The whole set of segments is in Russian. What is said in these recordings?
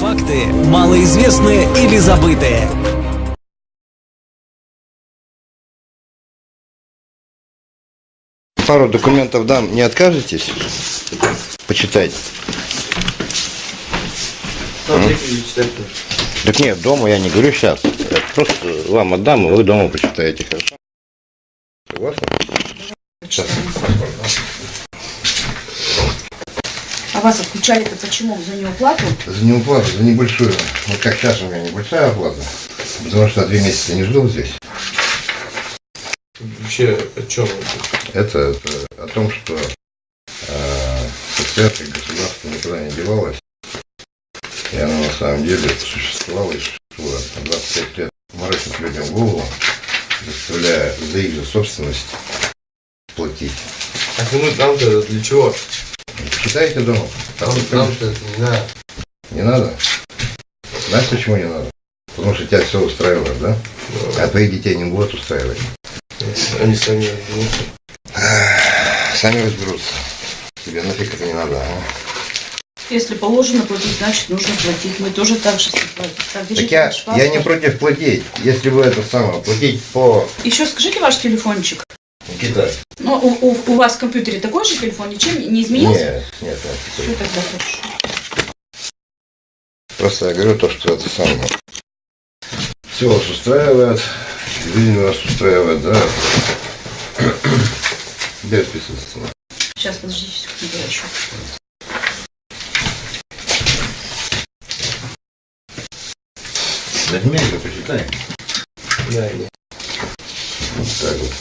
Факты малоизвестные или забытые. Пару документов дам, не откажетесь? Почитать. Так нет, дома я не говорю сейчас. Я просто вам отдам, и вы дома почитаете, хорошо? Согласны? Сейчас. А вас отключали-то почему? За неуплату? За неуплату, за небольшую. Вот как сейчас у меня небольшая оплата. Потому что три месяца не жил здесь. Вообще о чем Это, это о том, что э, предприятие государства никуда не девалось. И оно на самом деле существовало и существует. На 25 лет морочит людям голову, заставляя за их же собственность платить. Так ну нам-то для чего? Читайте дома. Там Нам, никто- нам-то это не надо. Не надо? Знаешь, почему не надо? Потому что тебя все устраивает, да? А твоих детей не будут устраивать. Они сами разберутся. Сами разберутся. Тебе нафиг это не надо, а? Если положено платить, значит нужно платить. Мы тоже так же платим. Так, я, я не против платить. Если вы это самое, платить по... Еще скажите ваш телефончик. Никита. Ну, у, у- у вас в компьютере такой же телефон, ничем не изменился? Нет, нет, нет. Все тогда хорошо. Просто я говорю то, что это самое. Все вас устраивает, жизнь вас устраивает, да? Где отписываться? Сейчас, подождите секунду, я еще. Нажми, почитай. Да, нет. Вот так вот.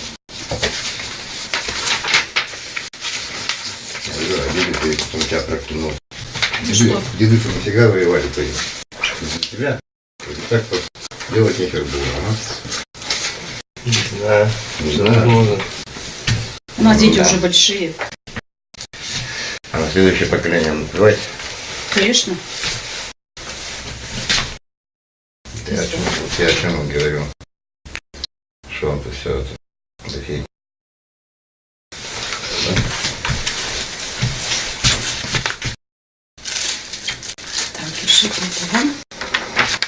Да, деды ты потом тебя проклянул. Ну Деды, что? деды то нафига воевали то За тебя? Так вот делать нехер было, а? Не знаю. Не знаю. У нас дети Да. уже большие. А на следующее поколение наплевать. Конечно. Я о чем, я о чем вам говорю. Что он-то все это дофиг. Так, пишите это вам.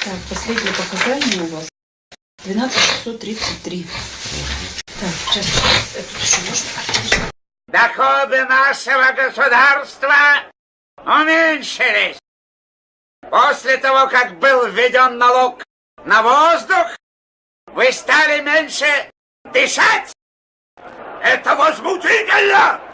Так, последнее показание у вас. 12633. Так, сейчас, это можно. Доходы нашего государства уменьшились. После того, как был введен налог на воздух, вы стали меньше дышать. Это возмутительно!